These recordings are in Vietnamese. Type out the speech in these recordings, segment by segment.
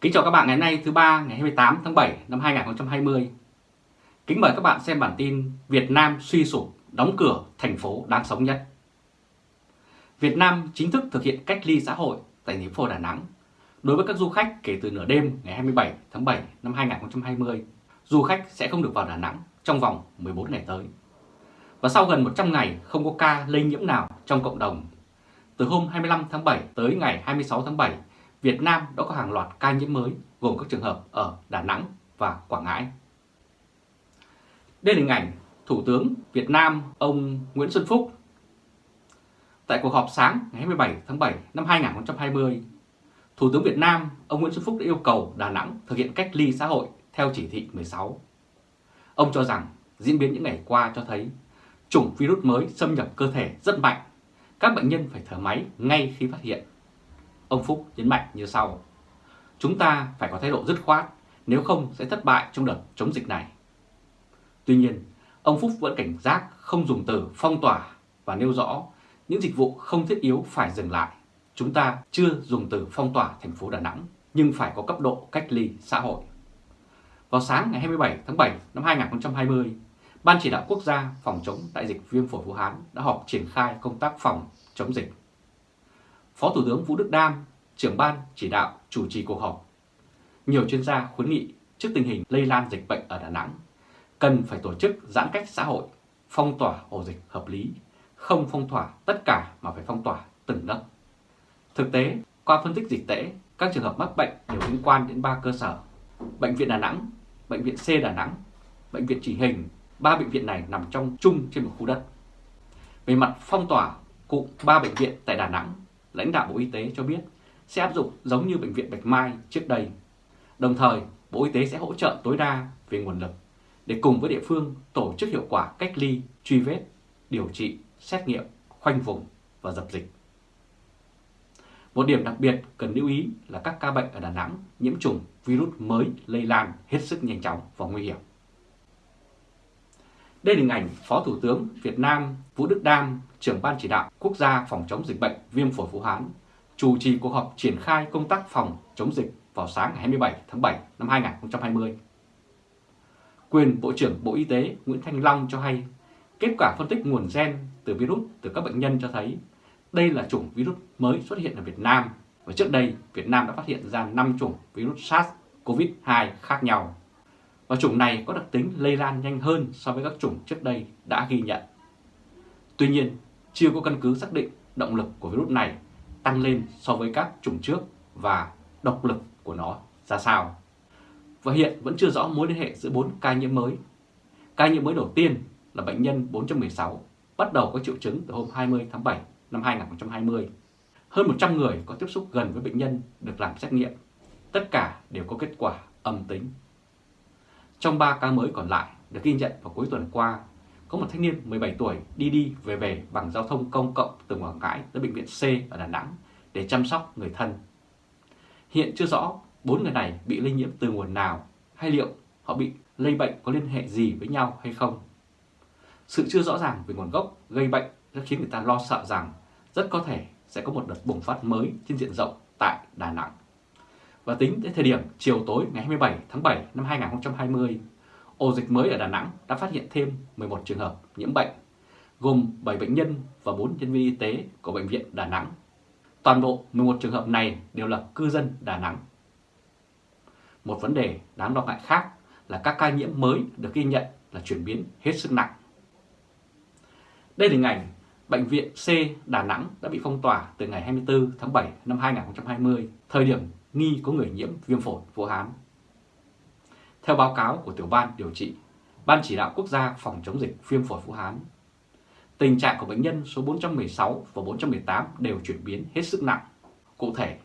Kính chào các bạn ngày hôm nay thứ ba ngày 28 tháng 7 năm 2020. Kính mời các bạn xem bản tin Việt Nam suy sụp, đóng cửa thành phố đáng sống nhất. Việt Nam chính thức thực hiện cách ly xã hội tại thành phố Đà Nẵng đối với các du khách kể từ nửa đêm ngày 27 tháng 7 năm 2020. Du khách sẽ không được vào Đà Nẵng trong vòng 14 ngày tới. Và sau gần 100 ngày không có ca lây nhiễm nào trong cộng đồng, từ hôm 25 tháng 7 tới ngày 26 tháng 7 Việt Nam đã có hàng loạt ca nhiễm mới gồm các trường hợp ở Đà Nẵng và Quảng Ngãi. Đây là hình ảnh Thủ tướng Việt Nam ông Nguyễn Xuân Phúc Tại cuộc họp sáng ngày 27 tháng 7 năm 2020, Thủ tướng Việt Nam ông Nguyễn Xuân Phúc đã yêu cầu Đà Nẵng thực hiện cách ly xã hội theo chỉ thị 16. Ông cho rằng diễn biến những ngày qua cho thấy chủng virus mới xâm nhập cơ thể rất mạnh, các bệnh nhân phải thở máy ngay khi phát hiện Ông Phúc nhấn mạnh như sau. Chúng ta phải có thái độ dứt khoát, nếu không sẽ thất bại trong đợt chống dịch này. Tuy nhiên, ông Phúc vẫn cảnh giác không dùng từ phong tỏa và nêu rõ những dịch vụ không thiết yếu phải dừng lại. Chúng ta chưa dùng từ phong tỏa thành phố Đà Nẵng, nhưng phải có cấp độ cách ly xã hội. Vào sáng ngày 27 tháng 7 năm 2020, Ban chỉ đạo quốc gia phòng chống đại dịch viêm phổi Vũ Hán đã họp triển khai công tác phòng chống dịch. Phó Thủ tướng Vũ Đức Đam, trưởng ban chỉ đạo chủ trì cuộc họp. Nhiều chuyên gia khuyến nghị trước tình hình lây lan dịch bệnh ở Đà Nẵng, cần phải tổ chức giãn cách xã hội, phong tỏa ổ dịch hợp lý, không phong tỏa tất cả mà phải phong tỏa từng lớp. Thực tế, qua phân tích dịch tễ, các trường hợp mắc bệnh đều liên quan đến ba cơ sở. Bệnh viện Đà Nẵng, Bệnh viện C Đà Nẵng, Bệnh viện Chỉ Hình, ba bệnh viện này nằm trong chung trên một khu đất. Về mặt phong tỏa, cụm ba bệnh viện tại Đà Nẵng lãnh đạo Bộ Y tế cho biết sẽ áp dụng giống như Bệnh viện Bạch Mai trước đây. Đồng thời, Bộ Y tế sẽ hỗ trợ tối đa về nguồn lực để cùng với địa phương tổ chức hiệu quả cách ly, truy vết, điều trị, xét nghiệm, khoanh vùng và dập dịch. Một điểm đặc biệt cần lưu ý là các ca bệnh ở Đà Nẵng nhiễm trùng virus mới lây lan hết sức nhanh chóng và nguy hiểm. Đây là hình ảnh Phó Thủ tướng Việt Nam Vũ Đức Đam, trưởng ban chỉ đạo quốc gia phòng chống dịch bệnh viêm phổi Vũ Hán, chủ trì cuộc họp triển khai công tác phòng chống dịch vào sáng ngày 27 tháng 7 năm 2020. Quyền Bộ trưởng Bộ Y tế Nguyễn Thanh Long cho hay, kết quả phân tích nguồn gen từ virus từ các bệnh nhân cho thấy đây là chủng virus mới xuất hiện ở Việt Nam và trước đây Việt Nam đã phát hiện ra 5 chủng virus SARS-CoV-2 khác nhau và chủng này có đặc tính lây lan nhanh hơn so với các chủng trước đây đã ghi nhận. Tuy nhiên, chưa có căn cứ xác định động lực của virus này tăng lên so với các chủng trước và độc lực của nó ra sao. Và hiện vẫn chưa rõ mối liên hệ giữa 4 ca nhiễm mới. Ca nhiễm mới đầu tiên là bệnh nhân 416, bắt đầu có triệu chứng từ hôm 20 tháng 7 năm 2020. Hơn 100 người có tiếp xúc gần với bệnh nhân được làm xét nghiệm. Tất cả đều có kết quả âm tính. Trong 3 ca mới còn lại được ghi nhận vào cuối tuần qua, có một thanh niên 17 tuổi đi đi về về bằng giao thông công cộng từ Quảng Ngãi tới bệnh viện C ở Đà Nẵng để chăm sóc người thân. Hiện chưa rõ bốn người này bị lây nhiễm từ nguồn nào hay liệu họ bị lây bệnh có liên hệ gì với nhau hay không. Sự chưa rõ ràng về nguồn gốc gây bệnh đã khiến người ta lo sợ rằng rất có thể sẽ có một đợt bùng phát mới trên diện rộng tại Đà Nẵng. Và tính đến thời điểm chiều tối ngày 27 tháng 7 năm 2020, ổ dịch mới ở Đà Nẵng đã phát hiện thêm 11 trường hợp nhiễm bệnh, gồm 7 bệnh nhân và 4 nhân viên y tế của Bệnh viện Đà Nẵng. Toàn bộ 11 trường hợp này đều là cư dân Đà Nẵng. Một vấn đề đáng lo ngại khác là các ca nhiễm mới được ghi nhận là chuyển biến hết sức nặng. Đây là hình ảnh Bệnh viện C Đà Nẵng đã bị phong tỏa từ ngày 24 tháng 7 năm 2020, thời điểm nghi có người nhiễm viêm phổi Vũ Hán. Theo báo cáo của tiểu ban điều trị, Ban chỉ đạo quốc gia phòng chống dịch viêm phổi Vũ Hán, tình trạng của bệnh nhân số 416 và 418 đều chuyển biến hết sức nặng. Cụ thể,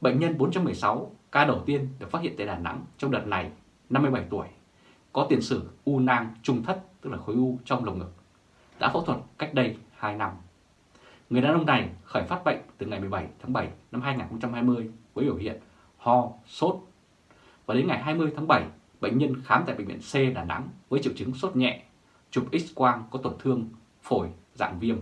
bệnh nhân 416 ca đầu tiên được phát hiện tại Đà Nẵng trong đợt này 57 tuổi, có tiền sử u nang trung thất tức là khối u trong lồng ngực, đã phẫu thuật cách đây 2 năm. Người đàn ông này khởi phát bệnh từ ngày 17 tháng 7 năm 2020 với biểu hiện ho, sốt. Và đến ngày 20 tháng 7, bệnh nhân khám tại Bệnh viện C Đà Nẵng với triệu chứng sốt nhẹ, chụp X-quang có tổn thương phổi dạng viêm.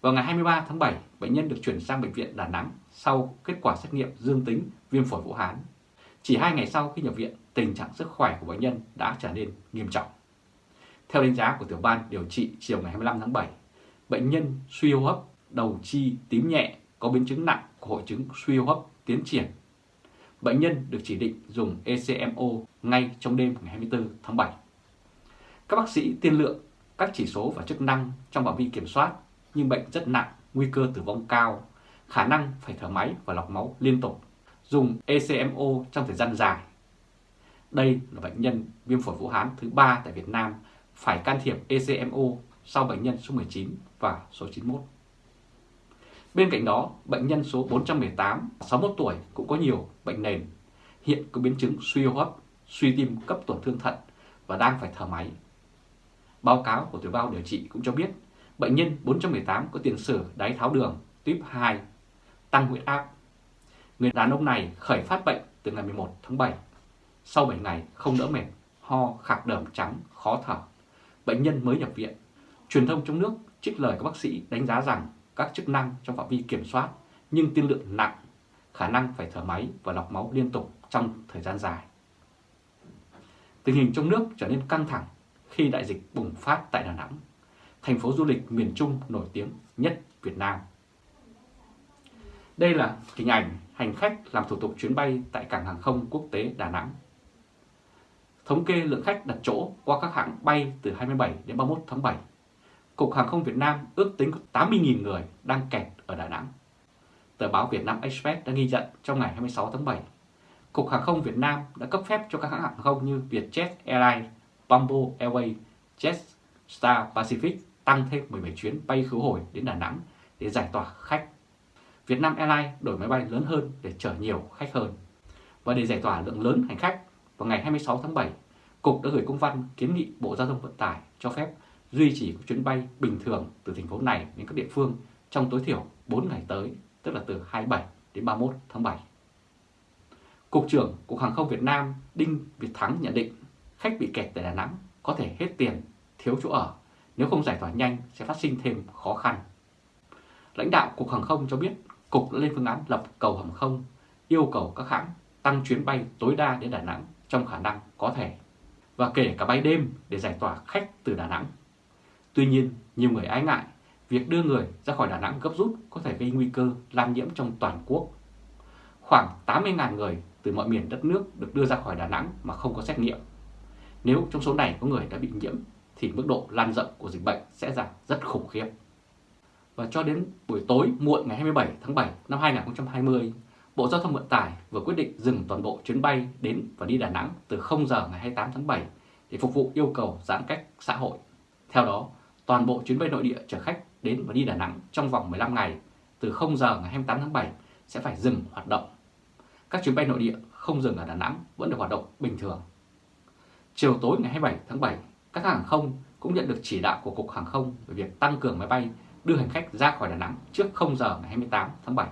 Vào ngày 23 tháng 7, bệnh nhân được chuyển sang Bệnh viện Đà Nẵng sau kết quả xét nghiệm dương tính viêm phổi Vũ Hán. Chỉ hai ngày sau khi nhập viện, tình trạng sức khỏe của bệnh nhân đã trở nên nghiêm trọng. Theo đánh giá của tiểu ban điều trị chiều ngày 25 tháng 7, bệnh nhân suy hô hấp, đầu chi tím nhẹ có biến chứng nặng của hội chứng suy hô hấp tiến triển. Bệnh nhân được chỉ định dùng ECMO ngay trong đêm ngày 24 tháng 7. Các bác sĩ tiên lượng các chỉ số và chức năng trong phạm vi kiểm soát nhưng bệnh rất nặng, nguy cơ tử vong cao, khả năng phải thở máy và lọc máu liên tục, dùng ECMO trong thời gian dài. Đây là bệnh nhân viêm phổi Vũ Hán thứ ba tại Việt Nam phải can thiệp ECMO sau bệnh nhân số 19 và số 91. Bên cạnh đó, bệnh nhân số 418, 61 tuổi cũng có nhiều bệnh nền, hiện có biến chứng suy hô hấp, suy tim cấp tổn thương thận và đang phải thở máy. Báo cáo của tiểu bao điều trị cũng cho biết bệnh nhân 418 có tiền sử đái tháo đường tuyếp 2, tăng huyết áp. Người đàn ông này khởi phát bệnh từ ngày 11 tháng 7. Sau 7 ngày không đỡ mệt, ho, khạc đờm trắng, khó thở. Bệnh nhân mới nhập viện. Truyền thông trong nước trích lời các bác sĩ đánh giá rằng các chức năng trong phạm vi kiểm soát nhưng tiên lượng nặng, khả năng phải thở máy và lọc máu liên tục trong thời gian dài. Tình hình trong nước trở nên căng thẳng khi đại dịch bùng phát tại Đà Nẵng, thành phố du lịch miền Trung nổi tiếng nhất Việt Nam. Đây là hình ảnh hành khách làm thủ tục chuyến bay tại cảng hàng không quốc tế Đà Nẵng. Thống kê lượng khách đặt chỗ qua các hãng bay từ 27 đến 31 tháng 7. Cục Hàng không Việt Nam ước tính có 80.000 người đang kẹt ở Đà Nẵng. Tờ báo Việt Nam Express đã ghi nhận trong ngày 26 tháng 7, Cục Hàng không Việt Nam đã cấp phép cho các hãng hàng không như Vietjet Airlines, Bamboo Airways, Jetstar Pacific tăng thêm 17 chuyến bay khứ hồi đến Đà Nẵng để giải tỏa khách. Vietnam Airlines đổi máy bay lớn hơn để chở nhiều khách hơn. Và để giải tỏa lượng lớn hành khách, vào ngày 26 tháng 7, Cục đã gửi công văn kiến nghị Bộ Giao thông Vận tải cho phép duy trì các chuyến bay bình thường từ thành phố này đến các địa phương trong tối thiểu 4 ngày tới, tức là từ 27 đến 31 tháng 7. Cục trưởng Cục Hàng không Việt Nam Đinh Việt Thắng nhận định khách bị kẹt tại Đà Nẵng có thể hết tiền, thiếu chỗ ở, nếu không giải tỏa nhanh sẽ phát sinh thêm khó khăn. Lãnh đạo Cục Hàng không cho biết Cục đã lên phương án lập cầu hàng không, yêu cầu các hãng tăng chuyến bay tối đa đến Đà Nẵng trong khả năng có thể, và kể cả bay đêm để giải tỏa khách từ Đà Nẵng. Tuy nhiên, nhiều người ái ngại việc đưa người ra khỏi Đà Nẵng gấp rút có thể gây nguy cơ lan nhiễm trong toàn quốc. Khoảng 80.000 người từ mọi miền đất nước được đưa ra khỏi Đà Nẵng mà không có xét nghiệm. Nếu trong số này có người đã bị nhiễm thì mức độ lan rộng của dịch bệnh sẽ giảm rất khủng khiếp. Và cho đến buổi tối muộn ngày 27 tháng 7 năm 2020, Bộ Giao thông Vận tải vừa quyết định dừng toàn bộ chuyến bay đến và đi Đà Nẵng từ 0 giờ ngày 28 tháng 7 để phục vụ yêu cầu giãn cách xã hội. Theo đó, toàn bộ chuyến bay nội địa chở khách đến và đi Đà Nẵng trong vòng 15 ngày từ 0 giờ ngày 28 tháng 7 sẽ phải dừng hoạt động. Các chuyến bay nội địa không dừng ở Đà Nẵng vẫn được hoạt động bình thường. Chiều tối ngày 27 tháng 7, các hãng hàng không cũng nhận được chỉ đạo của Cục Hàng không về việc tăng cường máy bay đưa hành khách ra khỏi Đà Nẵng trước 0 giờ ngày 28 tháng 7.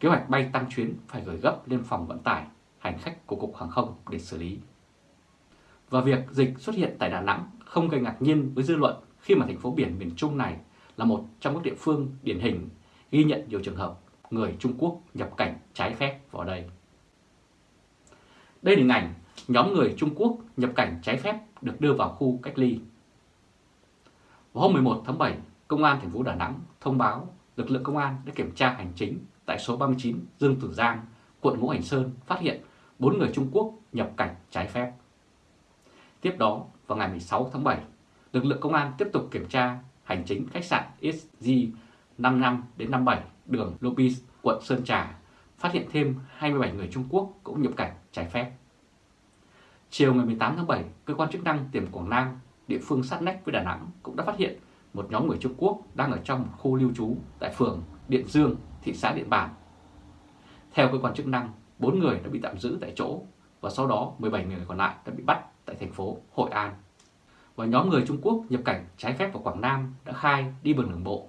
Kế hoạch bay tăng chuyến phải gửi gấp lên phòng vận tải hành khách của Cục Hàng không để xử lý. Và việc dịch xuất hiện tại Đà Nẵng không gây ngạc nhiên với dư luận khi mà thành phố biển miền Trung này là một trong các địa phương điển hình ghi nhận nhiều trường hợp người Trung Quốc nhập cảnh trái phép vào đây. Đây là hình ảnh nhóm người Trung Quốc nhập cảnh trái phép được đưa vào khu cách ly. Vào hôm 11 tháng 7, Công an thành phố Đà Nẵng thông báo lực lượng công an đã kiểm tra hành chính tại số 39 Dương Tử Giang, quận Ngũ Hành Sơn phát hiện 4 người Trung Quốc nhập cảnh trái phép. Tiếp đó, vào ngày 16 tháng 7, lực lượng công an tiếp tục kiểm tra hành chính khách sạn SG 55 đến 57 đường Lopez, quận Sơn Trà, phát hiện thêm 27 người Trung Quốc cũng nhập cảnh trái phép. Chiều ngày 18 tháng 7, cơ quan chức năng tỉnh Quảng Nam, địa phương sát nách với Đà Nẵng cũng đã phát hiện một nhóm người Trung Quốc đang ở trong một khu lưu trú tại phường Điện Dương, thị xã Điện Bàn. Theo cơ quan chức năng, 4 người đã bị tạm giữ tại chỗ và sau đó 17 người còn lại đã bị bắt tại thành phố Hội An. Và nhóm người Trung Quốc nhập cảnh trái phép vào Quảng Nam đã khai đi bằng đường bộ.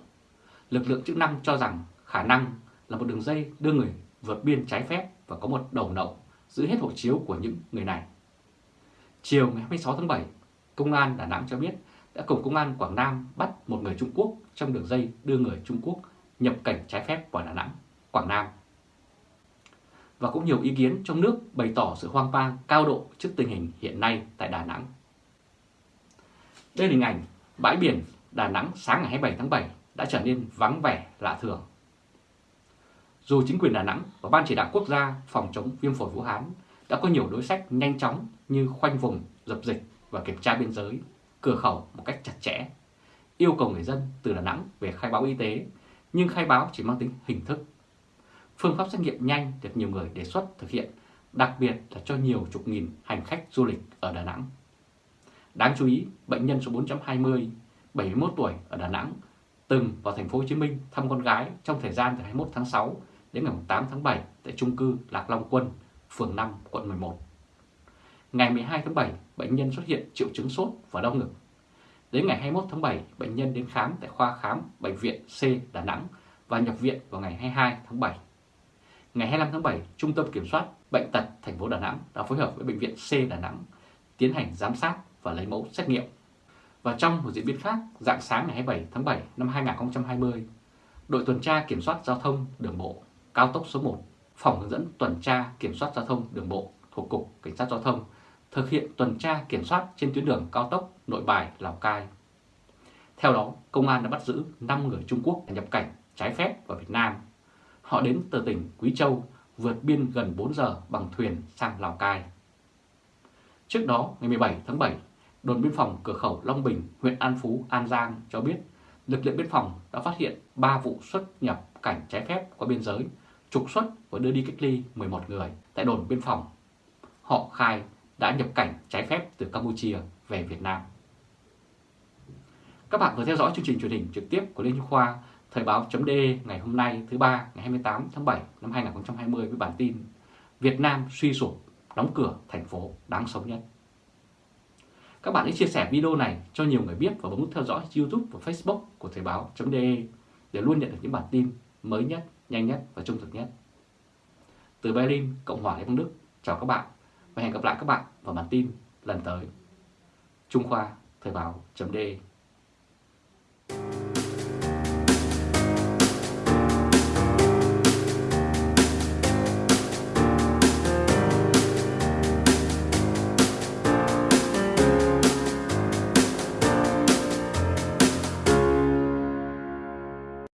Lực lượng chức năng cho rằng khả năng là một đường dây đưa người vượt biên trái phép và có một đầu nậu giữ hết hộ chiếu của những người này. Chiều ngày 26 tháng 7, Công an Đà Nẵng cho biết đã cùng Công an Quảng Nam bắt một người Trung Quốc trong đường dây đưa người Trung Quốc nhập cảnh trái phép vào Đà Nẵng, Quảng Nam. và cũng nhiều ý kiến trong nước bày tỏ sự hoang mang cao độ trước tình hình hiện nay tại Đà Nẵng. Đây là hình ảnh bãi biển Đà Nẵng sáng ngày 27 tháng 7 đã trở nên vắng vẻ lạ thường. Dù chính quyền Đà Nẵng và Ban chỉ đạo quốc gia phòng chống viêm phổi Vũ Hán đã có nhiều đối sách nhanh chóng như khoanh vùng, dập dịch và kiểm tra biên giới, cửa khẩu một cách chặt chẽ, yêu cầu người dân từ Đà Nẵng về khai báo y tế, nhưng khai báo chỉ mang tính hình thức. Phương pháp xét nghiệm nhanh được nhiều người đề xuất thực hiện, đặc biệt là cho nhiều chục nghìn hành khách du lịch ở Đà Nẵng. Đáng chú ý, bệnh nhân số 420, 71 tuổi ở Đà Nẵng, từng vào thành phố Hồ Chí Minh thăm con gái trong thời gian từ 21 tháng 6 đến ngày 8 tháng 7 tại trung cư Lạc Long Quân, phường 5, quận 11. Ngày 12 tháng 7, bệnh nhân xuất hiện triệu chứng sốt và đau ngực. Đến ngày 21 tháng 7, bệnh nhân đến khám tại khoa khám Bệnh viện C Đà Nẵng và nhập viện vào ngày 22 tháng 7. Ngày 25 tháng 7, Trung tâm Kiểm soát Bệnh tật thành phố Đà Nẵng đã phối hợp với Bệnh viện C Đà Nẵng tiến hành giám sát và lấy mẫu xét nghiệm. Và trong một diễn biến khác, dạng sáng ngày 27 tháng 7 năm 2020, đội tuần tra kiểm soát giao thông đường bộ cao tốc số 1, phòng hướng dẫn tuần tra kiểm soát giao thông đường bộ thuộc Cục Cảnh sát Giao thông thực hiện tuần tra kiểm soát trên tuyến đường cao tốc Nội Bài Lào Cai. Theo đó, công an đã bắt giữ 5 người Trung Quốc nhập cảnh trái phép vào Việt Nam. Họ đến từ tỉnh Quý Châu, vượt biên gần 4 giờ bằng thuyền sang Lào Cai. Trước đó, ngày 17 tháng 7, đồn biên phòng cửa khẩu Long Bình, huyện An Phú, An Giang cho biết lực lượng biên phòng đã phát hiện 3 vụ xuất nhập cảnh trái phép qua biên giới, trục xuất và đưa đi cách ly 11 người tại đồn biên phòng. Họ khai đã nhập cảnh trái phép từ Campuchia về Việt Nam. Các bạn vừa theo dõi chương trình truyền hình trực tiếp của Liên Hiếu Khoa Thời báo.de ngày hôm nay thứ ba ngày 28 tháng 7 năm 2020 với bản tin Việt Nam suy sụp, đóng cửa thành phố đáng sống nhất. Các bạn hãy chia sẻ video này cho nhiều người biết và bấm nút theo dõi YouTube và Facebook của Thời báo.de để luôn nhận được những bản tin mới nhất, nhanh nhất và trung thực nhất. Từ Berlin, Cộng hòa Liên bang Đức, chào các bạn và hẹn gặp lại các bạn vào bản tin lần tới. Trung Khoa Thời báo.de